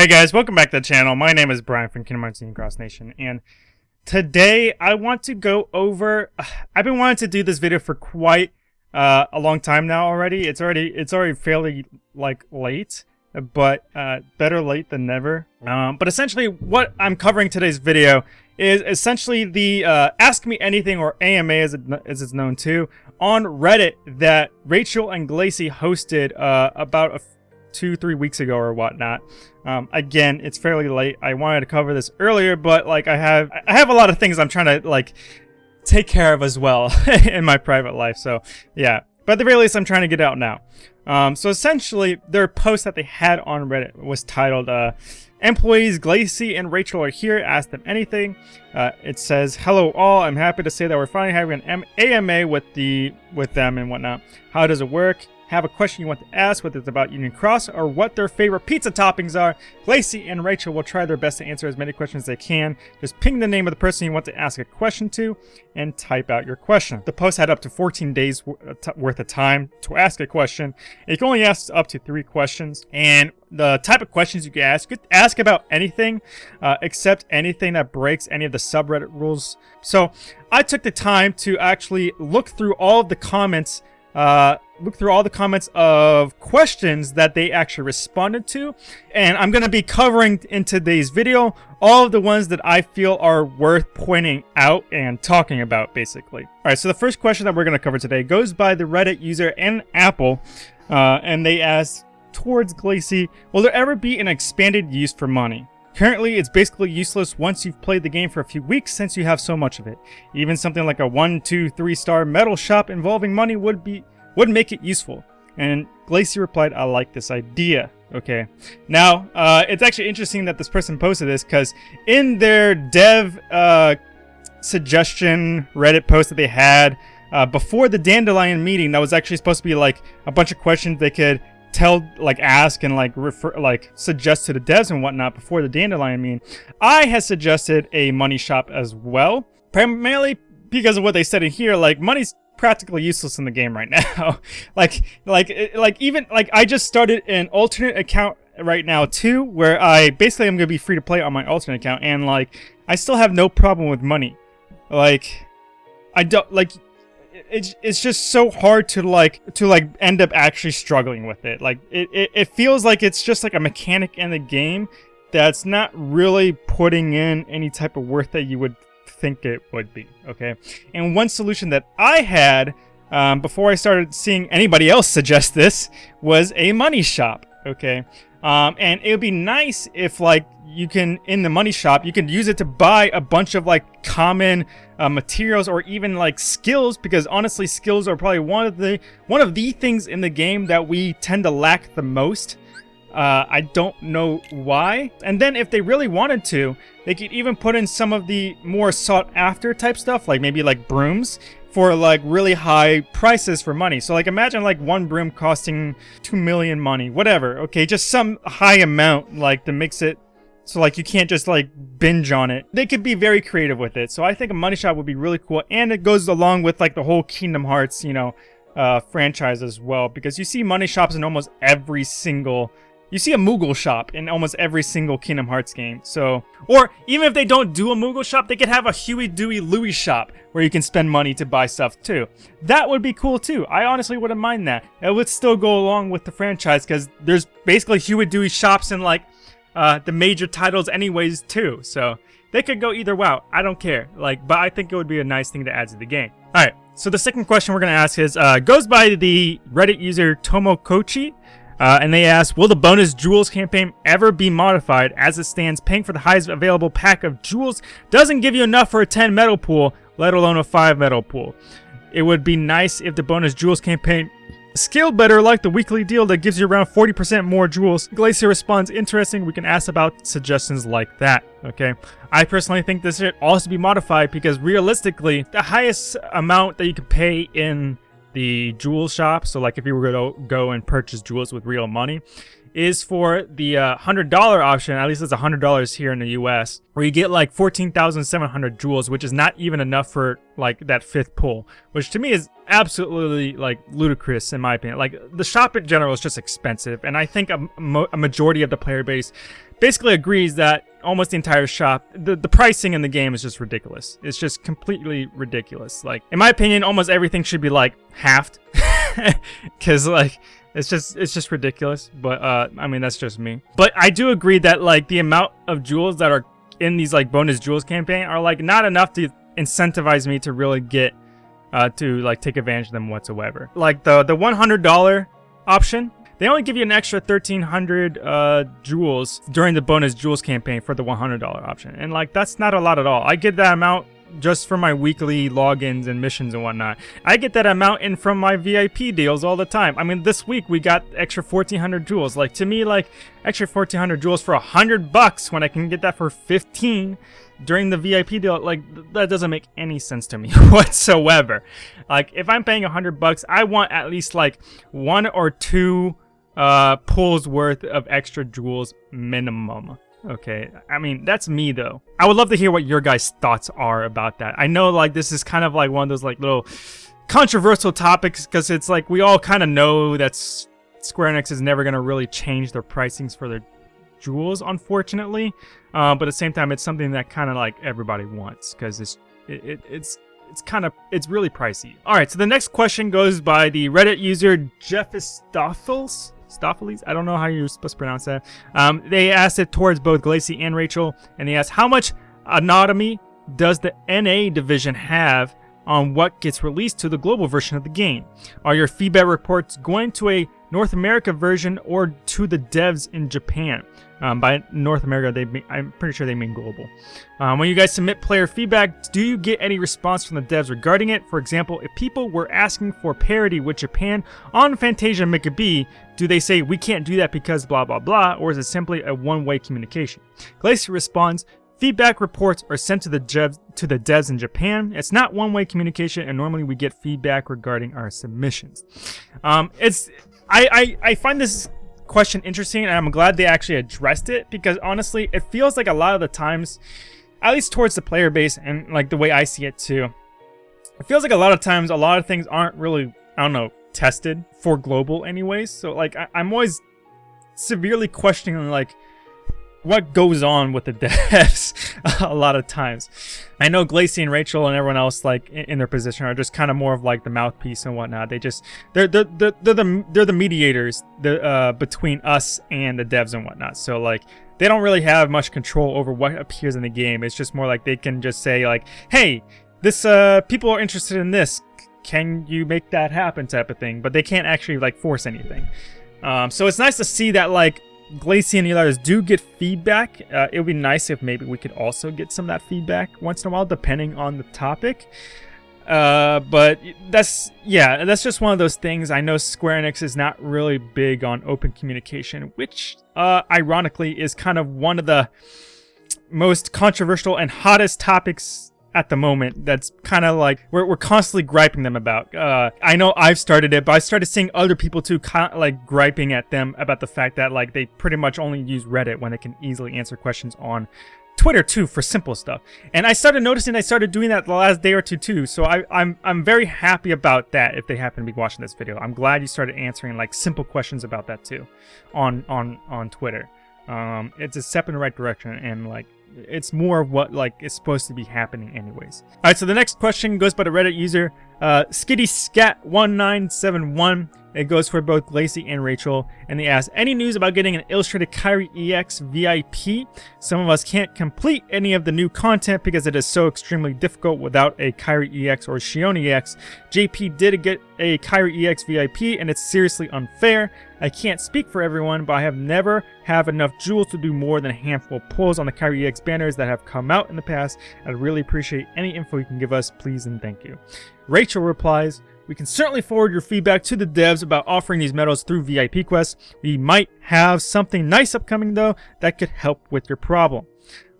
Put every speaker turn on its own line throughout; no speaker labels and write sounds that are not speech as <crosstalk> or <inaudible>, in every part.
Hey guys, welcome back to the channel. My name is Brian from Kingdom Hearts Cross Nation, and today I want to go over. <sighs> I've been wanting to do this video for quite uh, a long time now already. It's already it's already fairly like late, but uh, better late than never. Um, but essentially, what I'm covering today's video is essentially the uh, Ask Me Anything or AMA as, it, as it's known to on Reddit that Rachel and Glacy hosted uh, about a two, three weeks ago or whatnot. Um, again, it's fairly late. I wanted to cover this earlier, but like I have, I have a lot of things I'm trying to like take care of as well <laughs> in my private life. So yeah, but at the very least, I'm trying to get out now. Um, so essentially, their post that they had on Reddit was titled, uh, Employees Glacy and Rachel are here. Ask them anything. Uh, it says, "Hello all. I'm happy to say that we're finally having an AMA with the with them and whatnot. How does it work? Have a question you want to ask, whether it's about Union Cross or what their favorite pizza toppings are, Glacy and Rachel will try their best to answer as many questions as they can. Just ping the name of the person you want to ask a question to and type out your question. The post had up to 14 days uh, worth of time to ask a question. You can only ask up to three questions. And the type of questions you can ask, you could ask about anything uh, except anything that breaks any of the subreddit rules. So I took the time to actually look through all of the comments uh, look through all the comments of questions that they actually responded to. And I'm going to be covering in today's video all of the ones that I feel are worth pointing out and talking about, basically. Alright, so the first question that we're going to cover today goes by the Reddit user and Apple. Uh, and they ask, towards Glacy, will there ever be an expanded use for money? Currently, it's basically useless once you've played the game for a few weeks since you have so much of it. Even something like a 1, 2, 3 star medal shop involving money would be would make it useful. And Glacy replied, I like this idea. Okay. Now, uh, it's actually interesting that this person posted this because in their dev uh, suggestion Reddit post that they had uh, before the Dandelion meeting, that was actually supposed to be like a bunch of questions they could tell like ask and like refer like suggest to the devs and whatnot before the dandelion meeting i had suggested a money shop as well primarily because of what they said in here like money's practically useless in the game right now. <laughs> like, like, eh, like even like I just started an alternate account right now too, where I basically am gonna be free to play on my alternate account, and like I still have no problem with money. Like, I don't like. It's, it's just so hard to like to like end up actually struggling with it like it, it, it feels like it's just like a mechanic in the game that's not really putting in any type of worth that you would think it would be, okay? And one solution that I had um, before I started seeing anybody else suggest this was a money shop, okay? Um, and it would be nice if like you can in the money shop you can use it to buy a bunch of like common uh, materials or even like skills because honestly skills are probably one of the one of the things in the game that we tend to lack the most uh, I don't know why. And then if they really wanted to, they could even put in some of the more sought after type stuff, like maybe like brooms for like really high prices for money. So like imagine like one broom costing 2 million money, whatever. Okay, just some high amount like to mix it so like you can't just like binge on it. They could be very creative with it. So I think a money shop would be really cool and it goes along with like the whole Kingdom Hearts, you know, uh, franchise as well because you see money shops in almost every single you see a Moogle shop in almost every single Kingdom Hearts game, so... Or, even if they don't do a Moogle shop, they could have a Huey, Dewey, Louie shop where you can spend money to buy stuff too. That would be cool too. I honestly wouldn't mind that. It would still go along with the franchise because there's basically Huey, Dewey shops in like uh, the major titles anyways too, so... They could go either way. I don't care. Like, but I think it would be a nice thing to add to the game. Alright, so the second question we're going to ask is, uh, goes by the Reddit user Tomokochi. Uh, and they ask, will the bonus jewels campaign ever be modified? As it stands, paying for the highest available pack of jewels doesn't give you enough for a 10 medal pool, let alone a 5 medal pool. It would be nice if the bonus jewels campaign scaled better like the weekly deal that gives you around 40% more jewels. Glacy responds, interesting, we can ask about suggestions like that, okay? I personally think this should also be modified because realistically, the highest amount that you can pay in the jewel shop, so like if you were going to go and purchase jewels with real money, is for the uh, $100 option, at least it's $100 here in the US, where you get like 14,700 jewels, which is not even enough for like that fifth pull, which to me is absolutely like ludicrous in my opinion. Like the shop in general is just expensive, and I think a, a majority of the player base basically agrees that almost the entire shop, the, the pricing in the game is just ridiculous. It's just completely ridiculous. Like, in my opinion, almost everything should be like halved. <laughs> Cause like, it's just it's just ridiculous. But uh, I mean that's just me. But I do agree that like the amount of jewels that are in these like bonus jewels campaign are like not enough to incentivize me to really get uh, to like take advantage of them whatsoever. Like the the $100 option, they only give you an extra 1300 uh, jewels during the bonus jewels campaign for the $100 option. And like that's not a lot at all. I get that amount just for my weekly logins and missions and whatnot. I get that amount in from my VIP deals all the time. I mean, this week we got extra 1400 jewels. Like to me, like extra 1400 jewels for a hundred bucks when I can get that for 15 during the VIP deal, like that doesn't make any sense to me <laughs> whatsoever. Like if I'm paying a hundred bucks, I want at least like one or two uh, pulls worth of extra jewels minimum. Okay, I mean, that's me though. I would love to hear what your guys' thoughts are about that. I know like this is kind of like one of those like little controversial topics because it's like we all kind of know that Square Enix is never going to really change their pricings for their jewels, unfortunately. Uh, but at the same time, it's something that kind of like everybody wants because it's it, it, it's it's kind of it's really pricey. All right, so the next question goes by the Reddit user Jeffistoffels. Stopheles? I don't know how you're supposed to pronounce that. Um, they asked it towards both Glacy and Rachel, and they asked, how much anatomy does the NA division have on what gets released to the global version of the game? Are your feedback reports going to a North America version or to the devs in Japan? Um, by North America, they mean, I'm pretty sure they mean global. Um, when you guys submit player feedback, do you get any response from the devs regarding it? For example, if people were asking for parity with Japan on Fantasia Mekabi, do they say we can't do that because blah blah blah, or is it simply a one-way communication? Glacy responds, Feedback reports are sent to the devs, to the devs in Japan. It's not one-way communication, and normally we get feedback regarding our submissions. Um, it's I, I I find this question interesting, and I'm glad they actually addressed it because honestly, it feels like a lot of the times, at least towards the player base and like the way I see it too, it feels like a lot of times a lot of things aren't really I don't know tested for global anyways. So like I, I'm always severely questioning like what goes on with the <laughs> devs a lot of times. I know Glacy and Rachel and everyone else like in, their position are just kind of more of like the mouthpiece and whatnot. They just they're they're they're, they're the they're the mediators the uh, between us and the devs and whatnot. So like they don't really have much control over what appears in the game. It's just more like they can just say like, hey, this uh people are interested in this. Can you make that happen type of thing? But they can't actually like force anything. Um, so it's nice to see that like Glacy and do get feedback. Uh, it would be nice if maybe we could also get some of that feedback once in a while, depending on the topic. Uh, but that's, yeah, that's just one of those things. I know Square Enix is not really big on open communication, which, uh, ironically, is kind of one of the most controversial and hottest topics at the moment that's kind of like we're, we're constantly griping them about. Uh i know i've started it but i started seeing other people too kind of like griping at them about the fact that like they pretty much only use reddit when they can easily answer questions on twitter too for simple stuff. And i started noticing i started doing that the last day or two too so I, i'm i'm very happy about that if they happen to be watching this video. I'm glad you started answering like simple questions about that too on on on twitter. Um it's a step in the right direction and like it's more of what like is supposed to be happening anyways. All right, so the next question goes by the Reddit user uh, SkittyScat1971. It goes for both Glacy and Rachel, and they ask, any news about getting an illustrated Kairi EX VIP? Some of us can't complete any of the new content because it is so extremely difficult without a Kairi EX or Xion EX. JP did get a Kairi EX VIP, and it's seriously unfair. I can't speak for everyone, but I have never have enough jewels to do more than a handful pulls on the Kairi EX banners that have come out in the past. I'd really appreciate any info you can give us, please and thank you. Rachel replies, we can certainly forward your feedback to the devs about offering these medals through VIP quests. We might have something nice upcoming though that could help with your problem.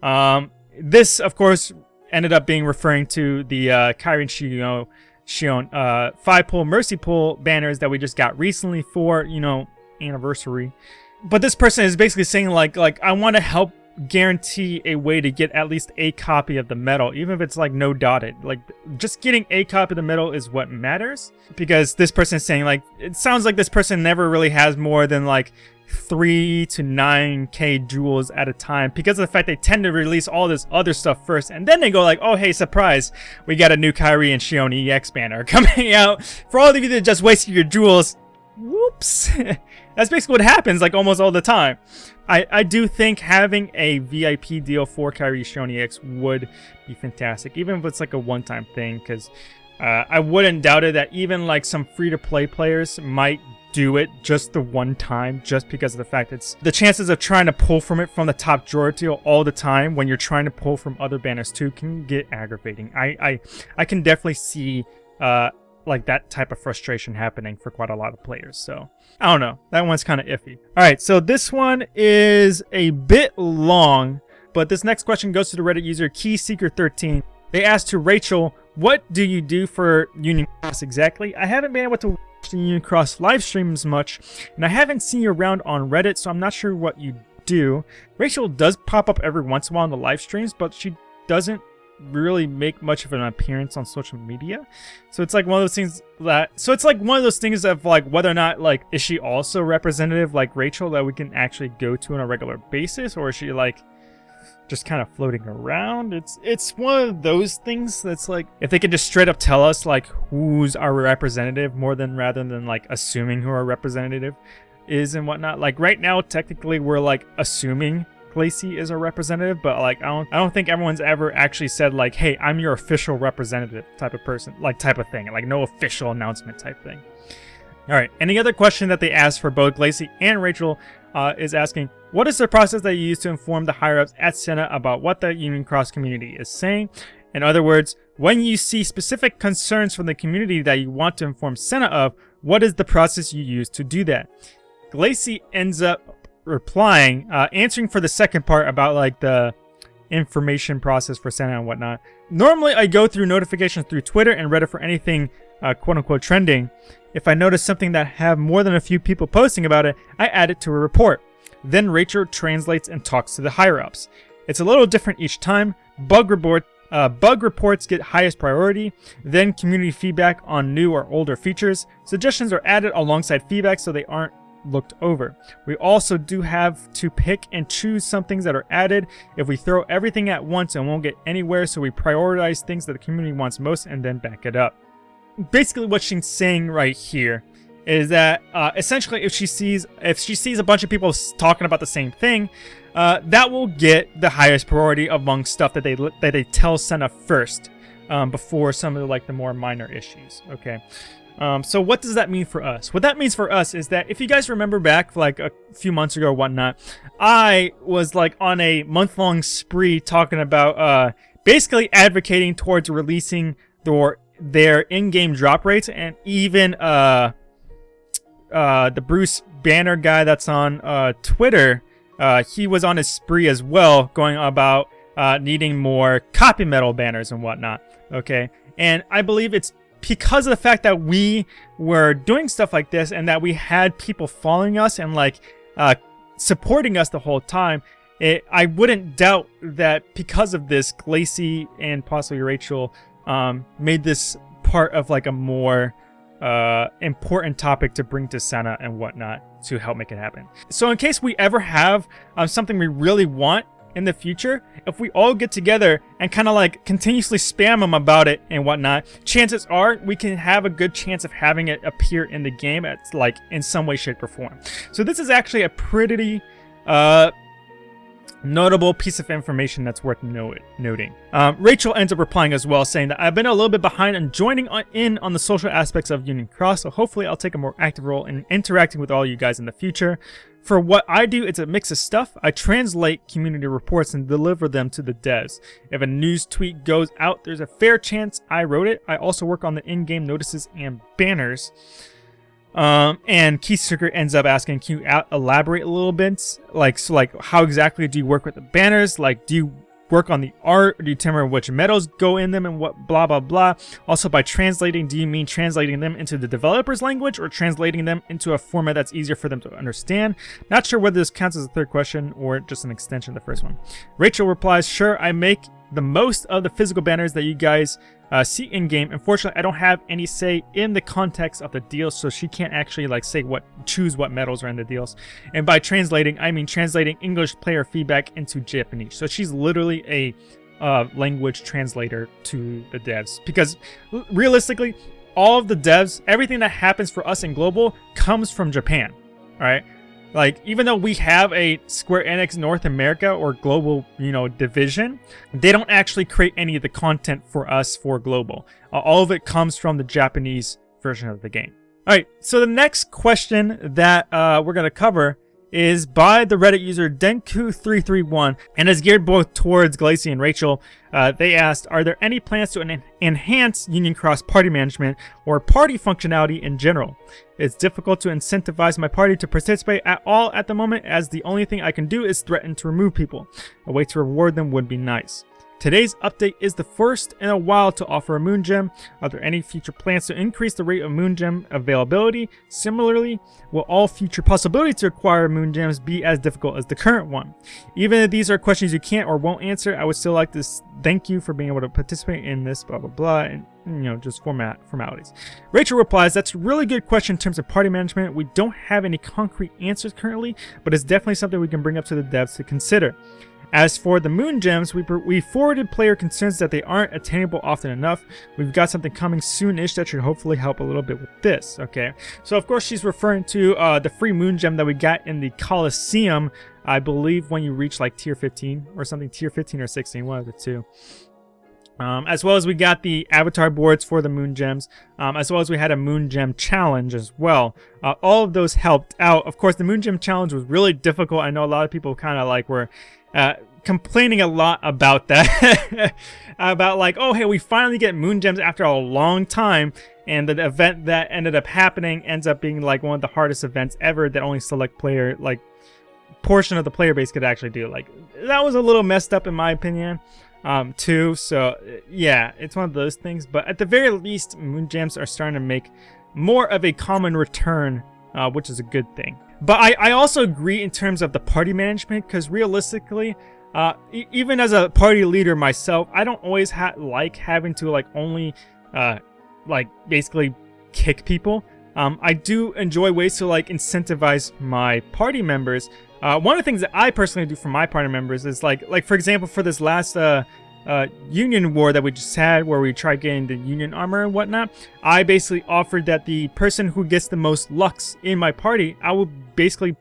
Um, this, of course, ended up being referring to the uh, Xion, Xion uh, 5 pull Mercy pull banners that we just got recently for, you know, anniversary. But this person is basically saying like, like I want to help guarantee a way to get at least a copy of the medal, even if it's like no dotted. Like just getting a copy of the medal is what matters because this person is saying like, it sounds like this person never really has more than like three to nine k jewels at a time because of the fact they tend to release all this other stuff first and then they go like oh hey surprise we got a new Kairi and Xion EX banner <laughs> coming out for all of you that just wasted your jewels whoops <laughs> that's basically what happens like almost all the time I, I do think having a VIP deal for Kairi Xion EX would be fantastic even if it's like a one-time thing because uh, I wouldn't doubt it that even like some free-to-play players might do it just the one time just because of the fact it's the chances of trying to pull from it from the top drawer deal all the time when you're trying to pull from other banners too can get aggravating. I I, I can definitely see uh like that type of frustration happening for quite a lot of players. So I don't know. That one's kind of iffy. All right, so this one is a bit long, but this next question goes to the Reddit user KeySeeker13. They asked to Rachel, what do you do for Union Cross exactly? I haven't been able to watch the Union Cross live streams much, and I haven't seen you around on Reddit, so I'm not sure what you do. Rachel does pop up every once in a while on the live streams, but she doesn't really make much of an appearance on social media. So it's like one of those things that so it's like one of those things of like whether or not like is she also representative like Rachel that we can actually go to on a regular basis or is she like just kind of floating around. It's it's one of those things that's like if they could just straight up tell us like who's our representative more than rather than like assuming who our representative is and whatnot. Like right now, technically we're like assuming Glacy is a representative, but like I don't I don't think everyone's ever actually said like, hey, I'm your official representative type of person, like type of thing. Like no official announcement type thing. Alright, any other question that they asked for both Glacy and Rachel uh, is asking, what is the process that you use to inform the higher-ups at Senna about what the Union Cross community is saying? In other words, when you see specific concerns from the community that you want to inform Senna of, what is the process you use to do that? Glacy ends up replying, uh, answering for the second part about like the information process for Senna and whatnot. Normally, I go through notifications through Twitter and Reddit for anything uh, quote-unquote trending. If I notice something that have more than a few people posting about it, I add it to a report. Then Rachel translates and talks to the higher-ups. It's a little different each time. Bug report uh, bug reports get highest priority, then community feedback on new or older features. Suggestions are added alongside feedback so they aren't looked over. We also do have to pick and choose some things that are added. If we throw everything at once and won't get anywhere, so we prioritize things that the community wants most and then back it up. Basically what she's saying right here is that uh, essentially if she sees if she sees a bunch of people talking about the same thing, uh, that will get the highest priority among stuff that they that they tell Senna first um, before some of the, like the more minor issues. Okay. Um, so what does that mean for us? What that means for us is that if you guys remember back like a few months ago or whatnot, I was like on a month-long spree talking about uh, basically advocating towards releasing their, their in-game drop rates and even uh, uh, the Bruce Banner guy that's on uh, Twitter, uh, he was on his spree as well, going about uh, needing more copy medal banners and whatnot. Okay, and I believe it's because of the fact that we were doing stuff like this and that we had people following us and like uh, supporting us the whole time. It, I wouldn't doubt that because of this, Glacy and possibly Rachel um, made this part of like a more uh, important topic to bring to Senna and whatnot to help make it happen. So in case we ever have um, something we really want in the future, if we all get together and kind of like continuously spam them about it and whatnot, chances are we can have a good chance of having it appear in the game at like in some way, shape, or form. So this is actually a pretty uh, notable piece of information that's worth noting. Um, Rachel ends up replying as well, saying that I've been a little bit behind on joining on in on the social aspects of Union Cross, so hopefully I'll take a more active role in interacting with all you guys in the future. For what I do, it's a mix of stuff. I translate community reports and deliver them to the devs. If a news tweet goes out, there's a fair chance I wrote it. I also work on the in-game notices and banners. Um, and KeySeeker ends up asking, can you elaborate a little bit? Like, so like, how exactly do you work with the banners? Like, do you work on the art? Determine which medals go in them and what blah, blah, blah? Also, by translating, do you mean translating them into the developer's language or translating them into a format that's easier for them to understand? Not sure whether this counts as a third question or just an extension of the first one. Rachel replies, sure, I make the most of the physical banners that you guys uh, see in game. Unfortunately, I don't have any say in the context of the deals, so she can't actually like say what choose what medals are in the deals. And by translating, I mean translating English player feedback into Japanese. So she's literally a uh, language translator to the devs because realistically, all of the devs, everything that happens for us in global comes from Japan. All right. Like, even though we have a Square Enix North America or global, you know, division, they don't actually create any of the content for us for global. Uh, all of it comes from the Japanese version of the game. All right, so the next question that uh, we're going to cover is by the Reddit user Denku331 and is geared both towards Glacy and Rachel. Uh, they asked, are there any plans to en enhance Union Cross party management or party functionality in general? It's difficult to incentivize my party to participate at all at the moment as the only thing I can do is threaten to remove people. A way to reward them would be nice. Today's update is the first in a while to offer a Moon Gem. Are there any future plans to increase the rate of Moon Gem availability? Similarly, will all future possibilities to acquire Moon Gems be as difficult as the current one? Even if these are questions you can't or won't answer, I would still like to thank you for being able to participate in this blah blah blah and you know just format formalities. Rachel replies, that's a really good question in terms of party management. We don't have any concrete answers currently, but it's definitely something we can bring up to the devs to consider. As for the Moon Gems, we, we forwarded player concerns that they aren't attainable often enough. We've got something coming soon-ish that should hopefully help a little bit with this, okay? So of course she's referring to uh, the free Moon Gem that we got in the Coliseum, I believe when you reach like tier 15 or something, tier 15 or 16, one of the two. Um, as well as we got the avatar boards for the moon gems, um, as well as we had a moon gem challenge as well. Uh, all of those helped out. Of course, the moon gem challenge was really difficult. I know a lot of people kind of like were uh, complaining a lot about that. <laughs> about like, oh, hey, we finally get moon gems after a long time. And the event that ended up happening ends up being like one of the hardest events ever that only select player, like portion of the player base could actually do. Like that was a little messed up in my opinion um, too. So yeah, it's one of those things. But at the very least, moon gems are starting to make more of a common return, uh, which is a good thing. But I, I also agree in terms of the party management because realistically, uh, e even as a party leader myself, I don't always ha like having to like only uh, like basically kick people. Um, I do enjoy ways to like incentivize my party members. Uh, one of the things that I personally do for my party members is like, like for example, for this last uh, Union war that we just had where we tried getting the Union armor and whatnot, I basically offered that the person who gets the most lux in my party, I will basically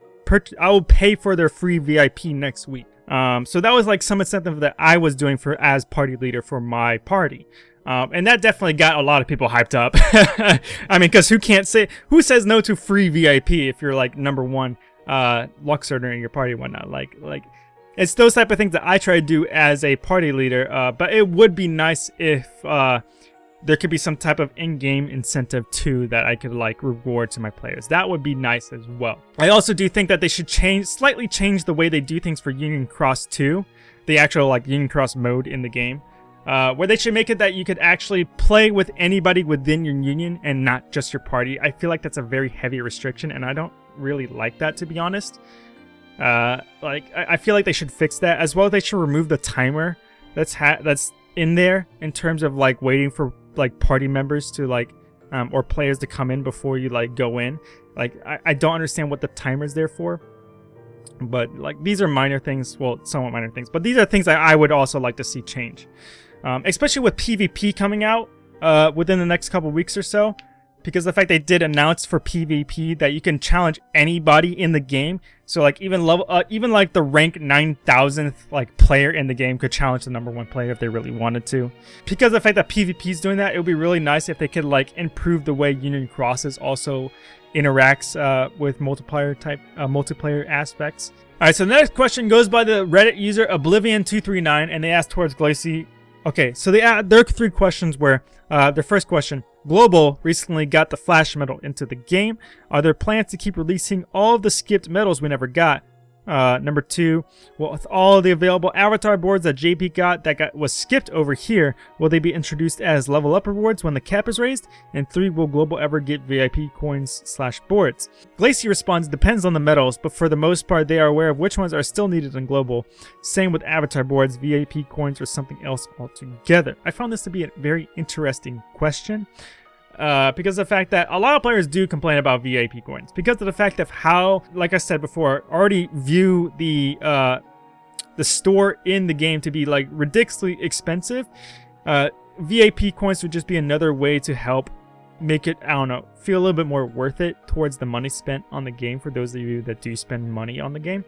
I will pay for their free VIP next week. Um, so that was like some incentive that I was doing for as party leader for my party. Um, and that definitely got a lot of people hyped up. <laughs> I mean, because who can't say, who says no to free VIP if you're like number one uh, Lux earner in your party and whatnot? Like, like, it's those type of things that I try to do as a party leader. Uh, but it would be nice if uh, there could be some type of in-game incentive too that I could like reward to my players. That would be nice as well. I also do think that they should change, slightly change the way they do things for Union Cross 2, the actual like Union Cross mode in the game. Uh, where they should make it that you could actually play with anybody within your union and not just your party. I feel like that's a very heavy restriction and I don't really like that to be honest. Uh, like I, I feel like they should fix that as well. They should remove the timer that's that's in there in terms of like waiting for like party members to like um, or players to come in before you like go in. Like I, I don't understand what the timer's there for. But like these are minor things, well, somewhat minor things, but these are things that I would also like to see change. Um, especially with PvP coming out uh, within the next couple weeks or so because the fact they did announce for PvP that you can challenge anybody in the game. So like even level, uh, even like the rank 9000th like player in the game could challenge the number one player if they really wanted to. Because the fact that PvP is doing that, it would be really nice if they could like improve the way Union Crosses also interacts uh, with multiplayer type uh, multiplayer aspects. All right, so the next question goes by the Reddit user Oblivion239, and they ask towards Glacy. Okay, so they add, there are three questions where uh, their first question, Global recently got the Flash medal into the game. Are there plans to keep releasing all of the skipped medals we never got? Uh, number two, well, with all the available avatar boards that JP got that got was skipped over here, will they be introduced as level up rewards when the cap is raised? And three, will Global ever get VIP coins slash boards? Glacy responds, depends on the medals, but for the most part, they are aware of which ones are still needed in Global. Same with avatar boards, VIP coins, or something else altogether. I found this to be a very interesting question uh, because of the fact that a lot of players do complain about VIP coins because of the fact of how, like I said before, already view the uh, the store in the game to be like ridiculously expensive. Uh, VIP coins would just be another way to help make it, I don't know, feel a little bit more worth it towards the money spent on the game for those of you that do spend money on the game.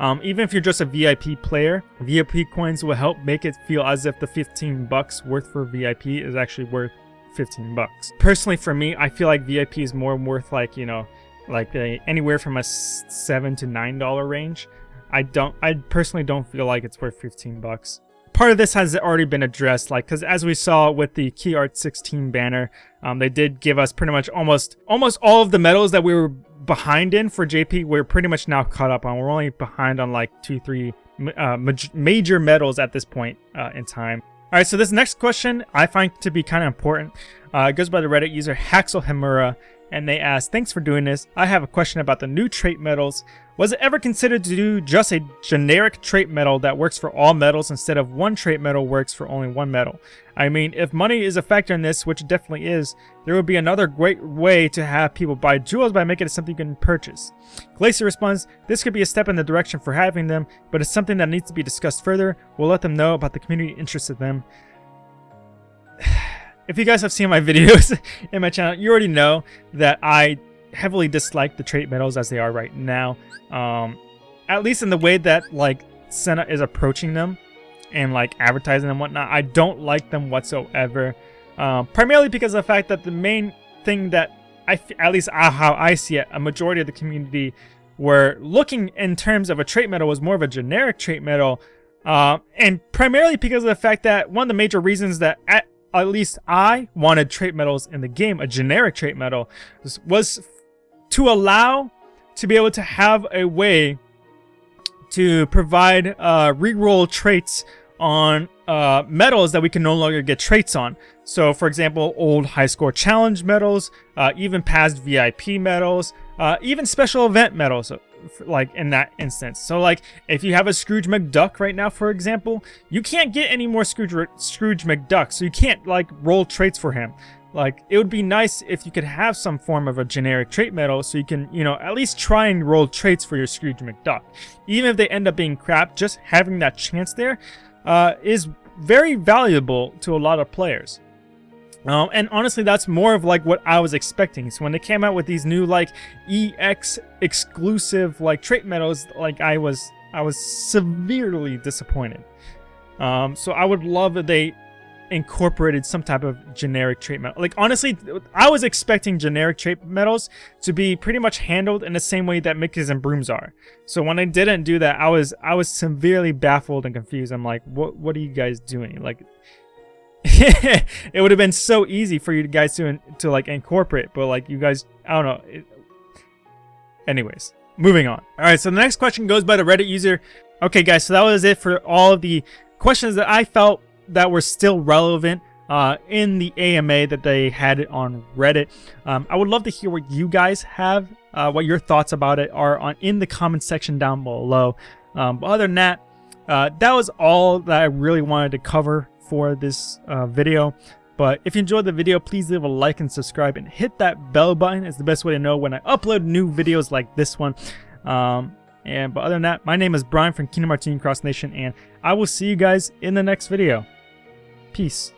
Um, even if you're just a VIP player, VIP coins will help make it feel as if the 15 bucks worth for VIP is actually worth 15 bucks. Personally, for me, I feel like VIP is more worth like, you know, like a, anywhere from a 7 to $9 range. I don't, I personally don't feel like it's worth 15 bucks. Part of this has already been addressed, like, because as we saw with the Key Art 16 banner, um, they did give us pretty much almost, almost all of the medals that we were behind in for JP, we're pretty much now caught up on. We're only behind on like two, three uh, major medals at this point uh, in time. All right, so this next question I find to be kind of important. Uh, it goes by the Reddit user Haxel and they ask, Thanks for doing this. I have a question about the new trait medals. Was it ever considered to do just a generic trait medal that works for all medals instead of one trait medal works for only one medal? I mean, if money is a factor in this, which it definitely is, there would be another great way to have people buy jewels by making it something you can purchase. Glacy responds, this could be a step in the direction for having them, but it's something that needs to be discussed further. We'll let them know about the community interest of them. If you guys have seen my <laughs> videos in my channel, you already know that I heavily dislike the trait medals as they are right now. Um, at least in the way that like Senna is approaching them and like advertising and whatnot. I don't like them whatsoever. Um, primarily because of the fact that the main thing that I, at least how I see it, a majority of the community were looking in terms of a trait medal was more of a generic trait medal. Uh, and primarily because of the fact that one of the major reasons that at, least I wanted trait medals in the game, a generic trait medal, was, to allow to be able to have a way to provide uh, reroll traits on uh, medals that we can no longer get traits on. So, for example, old high score challenge medals, uh, even past VIP medals, uh, even special event medals, like in that instance. So, like, if you have a Scrooge McDuck right now, for example, you can't get any more Scrooge, Scrooge McDuck, so you can't, like, roll traits for him. Like, it would be nice if you could have some form of a generic trait medal so you can, you know, at least try and roll traits for your Scrooge McDuck. Even if they end up being crap, just having that chance there uh, is very valuable to a lot of players. Um, and honestly, that's more of like what I was expecting. So when they came out with these new like EX exclusive like trait medals, like I was, I was severely disappointed. Um, so I would love that they incorporated some type of generic trait medal. Like, honestly, I was expecting generic trait medals to be pretty much handled in the same way that Mickey's and Brooms are. So when I didn't do that, I was I was severely baffled and confused. I'm like, what what are you guys doing? Like, <laughs> it would have been so easy for you guys to to like incorporate, but like you guys, I don't know. It, anyways, moving on. All right, so the next question goes by the Reddit user. Okay, guys, so that was it for all of the questions that I felt that were still relevant uh, in the AMA that they had on Reddit. Um, I would love to hear what you guys have, uh, what your thoughts about it are on in the comment section down below. Um, but other than that, uh, that was all that I really wanted to cover for this uh, video. But if you enjoyed the video, please leave a like and subscribe and hit that bell button. It's the best way to know when I upload new videos like this one. Um, and but other than that, my name is Brian from Kingdom Hearts Cross Nation, and I will see you guys in the next video. Peace.